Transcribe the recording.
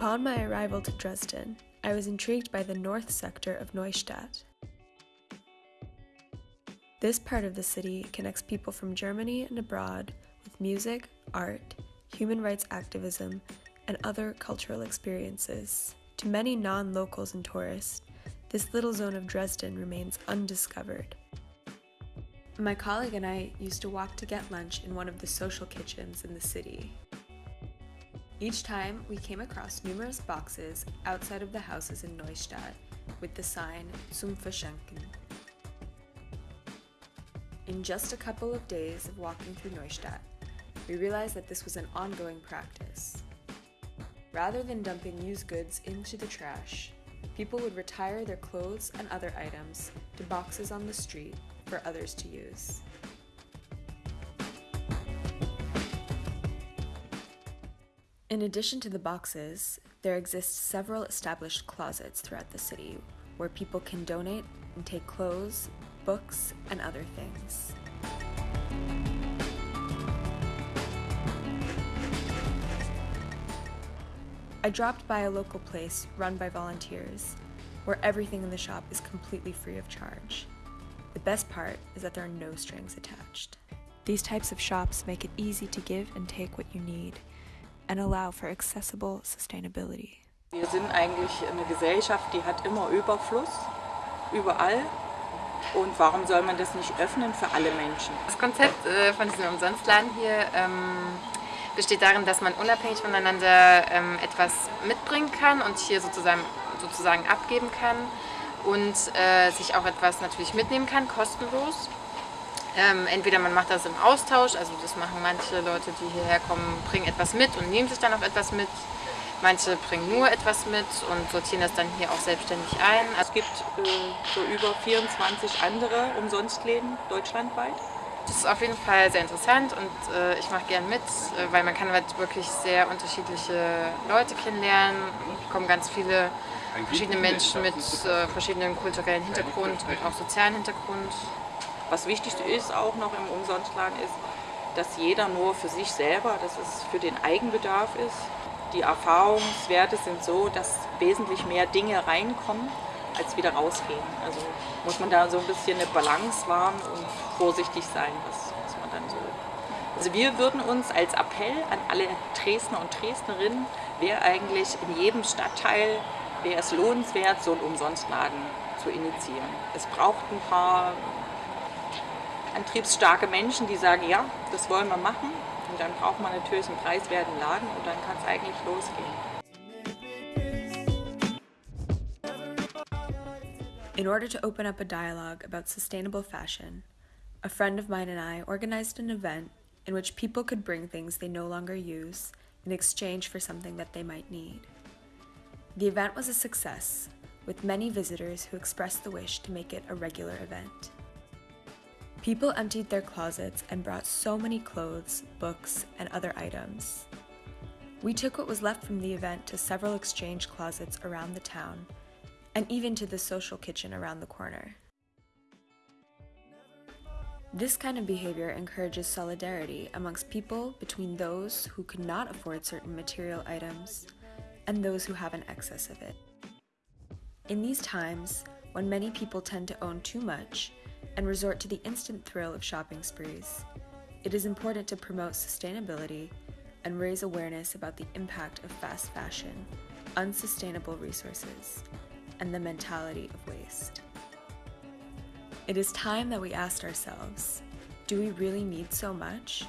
Upon my arrival to Dresden, I was intrigued by the north sector of Neustadt. This part of the city connects people from Germany and abroad with music, art, human rights activism, and other cultural experiences. To many non locals and tourists, this little zone of Dresden remains undiscovered. My colleague and I used to walk to get lunch in one of the social kitchens in the city. Each time, we came across numerous boxes outside of the houses in Neustadt with the sign Zum Verschenken. In just a couple of days of walking through Neustadt, we realized that this was an ongoing practice. Rather than dumping used goods into the trash, people would retire their clothes and other items to boxes on the street for others to use. In addition to the boxes, there exist several established closets throughout the city where people can donate and take clothes, books, and other things. I dropped by a local place run by volunteers where everything in the shop is completely free of charge. The best part is that there are no strings attached. These types of shops make it easy to give and take what you need and allow for accessible sustainability. Wir sind eigentlich eine Gesellschaft, die hat immer Überfluss, überall. Und warum soll man das nicht öffnen für alle Menschen? Das Konzept äh, von diesem Umsonstladen hier ähm, besteht darin, dass man unabhängig voneinander ähm, etwas mitbringen kann und hier sozusagen, sozusagen abgeben kann und äh, sich auch etwas natürlich mitnehmen kann, kostenlos. Ähm, entweder man macht das im Austausch, also das machen manche Leute, die hierher kommen, bringen etwas mit und nehmen sich dann auch etwas mit. Manche bringen nur etwas mit und sortieren das dann hier auch selbstständig ein. Es gibt äh, so über 24 andere Umsonstläden deutschlandweit. Das ist auf jeden Fall sehr interessant und äh, ich mache gern mit, äh, weil man kann halt wirklich sehr unterschiedliche Leute kennenlernen. Es kommen ganz viele verschiedene Menschen mit äh, verschiedenen kulturellen Hintergrund und auch sozialen Hintergrund. Was wichtig ist auch noch im Umsonstladen ist, dass jeder nur für sich selber, dass es für den Eigenbedarf ist. Die Erfahrungswerte sind so, dass wesentlich mehr Dinge reinkommen, als wieder rausgehen. Also muss man da so ein bisschen eine Balance wahren und vorsichtig sein, was, was man dann so. Also wir würden uns als Appell an alle Dresdner und Dresdnerinnen, wäre eigentlich in jedem Stadtteil, wäre es lohnenswert, so einen Umsonstladen zu initiieren. Es braucht ein paar antriebsstarke Menschen, die sagen, ja, das wollen wir machen. Und dann braucht man natürlich einen preiswerten Laden und dann kann es eigentlich losgehen. In order to open up a dialogue about sustainable fashion, a friend of mine and I organized an event in which people could bring things they no longer use in exchange for something that they might need. The event was a success, with many visitors who expressed the wish to make it a regular event. People emptied their closets and brought so many clothes, books, and other items. We took what was left from the event to several exchange closets around the town, and even to the social kitchen around the corner. This kind of behavior encourages solidarity amongst people between those who could not afford certain material items and those who have an excess of it. In these times, when many people tend to own too much, and resort to the instant thrill of shopping sprees. It is important to promote sustainability and raise awareness about the impact of fast fashion, unsustainable resources, and the mentality of waste. It is time that we asked ourselves do we really need so much?